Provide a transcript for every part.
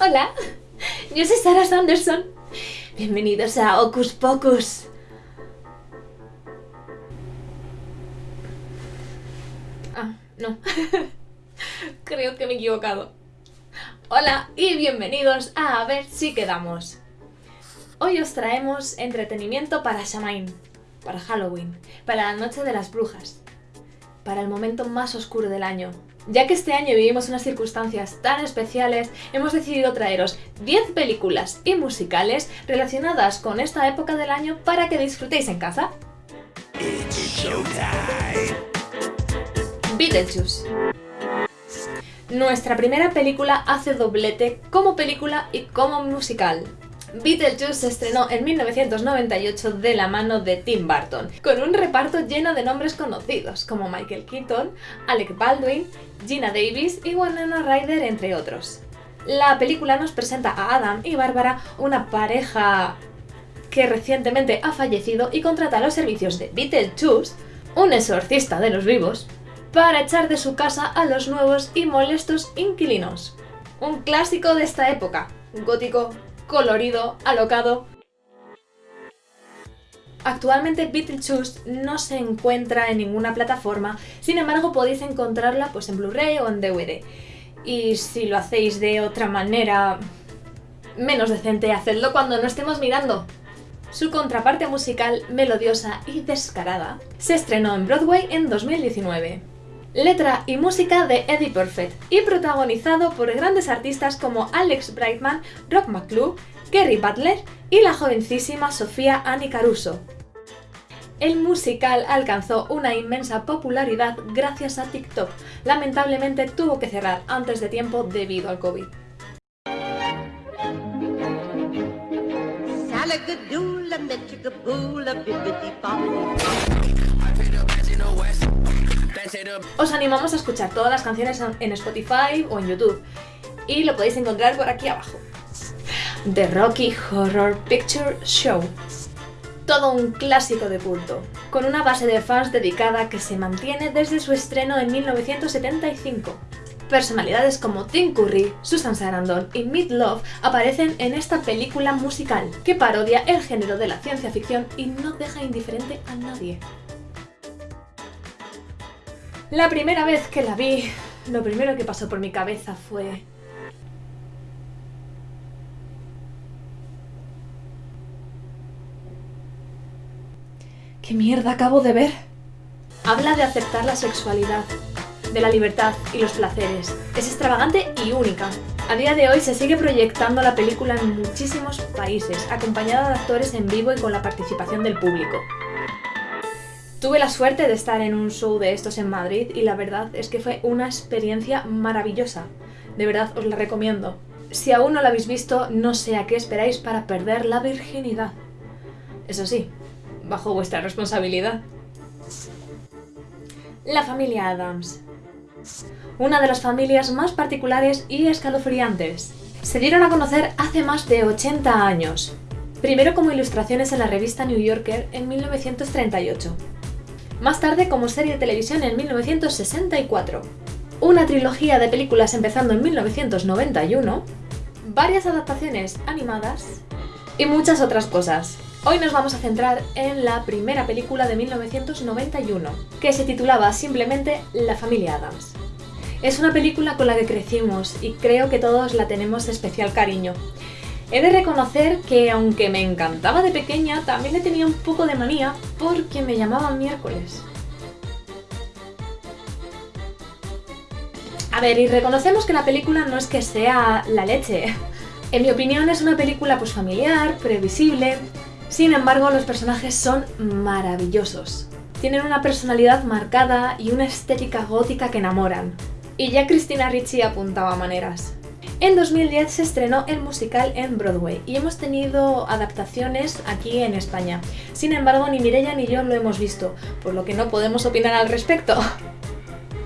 Hola, yo soy Sarah Sanderson. Bienvenidos a Ocus Pocus. Ah, no. Creo que me he equivocado. Hola y bienvenidos a A ver si quedamos. Hoy os traemos entretenimiento para Shamain, para Halloween, para la noche de las brujas, para el momento más oscuro del año. Ya que este año vivimos unas circunstancias tan especiales, hemos decidido traeros 10 películas y musicales relacionadas con esta época del año para que disfrutéis en casa. Beetlejuice. Nuestra primera película hace doblete como película y como musical. Beetlejuice se estrenó en 1998 de la mano de Tim Burton, con un reparto lleno de nombres conocidos como Michael Keaton, Alec Baldwin, Gina Davis y Winona Ryder, entre otros. La película nos presenta a Adam y Bárbara, una pareja que recientemente ha fallecido y contrata los servicios de Beetlejuice, un exorcista de los vivos, para echar de su casa a los nuevos y molestos inquilinos. Un clásico de esta época, gótico, colorido, alocado. Actualmente Beetlejuice no se encuentra en ninguna plataforma, sin embargo podéis encontrarla pues en Blu-ray o en DVD. Y si lo hacéis de otra manera menos decente, hacedlo cuando no estemos mirando. Su contraparte musical, melodiosa y descarada, se estrenó en Broadway en 2019 letra y música de Eddie Perfect y protagonizado por grandes artistas como Alex Brightman, Rock McClure, Kerry Butler y la jovencísima Sofía Annie Caruso. El musical alcanzó una inmensa popularidad gracias a TikTok. Lamentablemente tuvo que cerrar antes de tiempo debido al COVID. Os animamos a escuchar todas las canciones en Spotify o en YouTube y lo podéis encontrar por aquí abajo. The Rocky Horror Picture Show. Todo un clásico de culto, con una base de fans dedicada que se mantiene desde su estreno en 1975. Personalidades como Tim Curry, Susan Sarandon y Meat Love aparecen en esta película musical, que parodia el género de la ciencia ficción y no deja indiferente a nadie. La primera vez que la vi, lo primero que pasó por mi cabeza fue... ¿Qué mierda acabo de ver? Habla de aceptar la sexualidad, de la libertad y los placeres. Es extravagante y única. A día de hoy se sigue proyectando la película en muchísimos países, acompañada de actores en vivo y con la participación del público. Tuve la suerte de estar en un show de estos en Madrid y la verdad es que fue una experiencia maravillosa. De verdad os la recomiendo. Si aún no la habéis visto, no sé a qué esperáis para perder la virginidad. Eso sí, bajo vuestra responsabilidad. La familia Adams. Una de las familias más particulares y escalofriantes. Se dieron a conocer hace más de 80 años. Primero como ilustraciones en la revista New Yorker en 1938 más tarde como serie de televisión en 1964, una trilogía de películas empezando en 1991, varias adaptaciones animadas y muchas otras cosas. Hoy nos vamos a centrar en la primera película de 1991, que se titulaba simplemente La familia Adams. Es una película con la que crecimos y creo que todos la tenemos especial cariño. He de reconocer que aunque me encantaba de pequeña, también le tenía un poco de manía porque me llamaban miércoles. A ver, y reconocemos que la película no es que sea la leche. En mi opinión es una película pues familiar, previsible, sin embargo los personajes son maravillosos. Tienen una personalidad marcada y una estética gótica que enamoran. Y ya Cristina Ricci apuntaba maneras. En 2010 se estrenó el musical en Broadway y hemos tenido adaptaciones aquí en España. Sin embargo, ni Mireia ni yo lo hemos visto, por lo que no podemos opinar al respecto.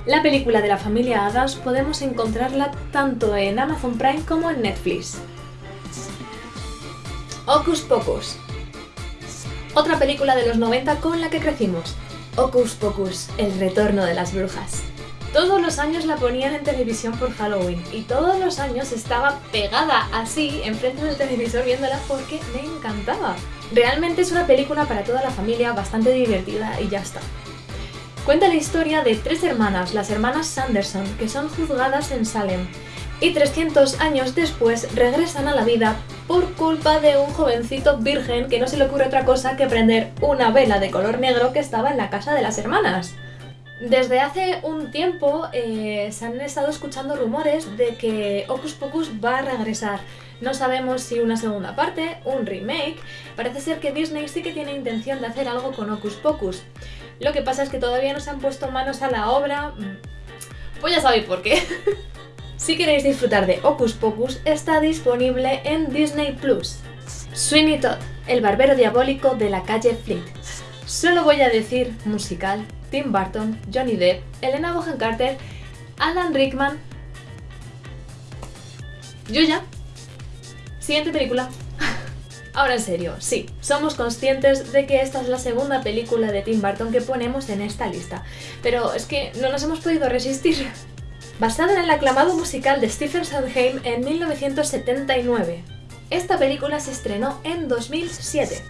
La película de la familia Adams podemos encontrarla tanto en Amazon Prime como en Netflix. Ocus Pocus Otra película de los 90 con la que crecimos. Ocus Pocus, el retorno de las brujas. Todos los años la ponían en televisión por Halloween y todos los años estaba pegada así enfrente del televisor viéndola porque me encantaba. Realmente es una película para toda la familia, bastante divertida y ya está. Cuenta la historia de tres hermanas, las hermanas Sanderson, que son juzgadas en Salem y 300 años después regresan a la vida por culpa de un jovencito virgen que no se le ocurre otra cosa que prender una vela de color negro que estaba en la casa de las hermanas. Desde hace un tiempo eh, se han estado escuchando rumores de que Ocus Pocus va a regresar. No sabemos si una segunda parte, un remake. Parece ser que Disney sí que tiene intención de hacer algo con Ocus Pocus. Lo que pasa es que todavía no se han puesto manos a la obra. Pues ya sabéis por qué. si queréis disfrutar de Ocus Pocus, está disponible en Disney Plus. Sweeney Todd, el barbero diabólico de la calle Fleet. Solo voy a decir musical Tim Burton, Johnny Depp, Elena Bohan Carter, Alan Rickman. Yo ya. Siguiente película. Ahora en serio, sí, somos conscientes de que esta es la segunda película de Tim Burton que ponemos en esta lista, pero es que no nos hemos podido resistir. Basada en el aclamado musical de Stephen Sondheim en 1979. Esta película se estrenó en 2007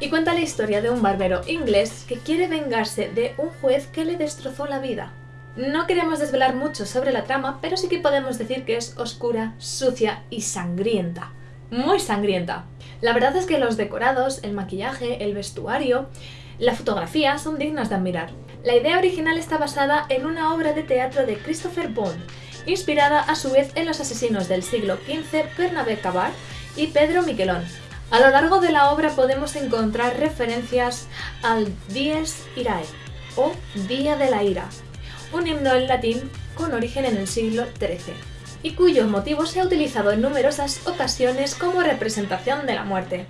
y cuenta la historia de un barbero inglés que quiere vengarse de un juez que le destrozó la vida. No queremos desvelar mucho sobre la trama, pero sí que podemos decir que es oscura, sucia y sangrienta. Muy sangrienta. La verdad es que los decorados, el maquillaje, el vestuario, la fotografía son dignas de admirar. La idea original está basada en una obra de teatro de Christopher Bond, inspirada a su vez en los asesinos del siglo XV Bernabé Cabard y Pedro Miquelón, a lo largo de la obra podemos encontrar referencias al Dies Irae o Día de la Ira, un himno en latín con origen en el siglo XIII y cuyo motivo se ha utilizado en numerosas ocasiones como representación de la muerte.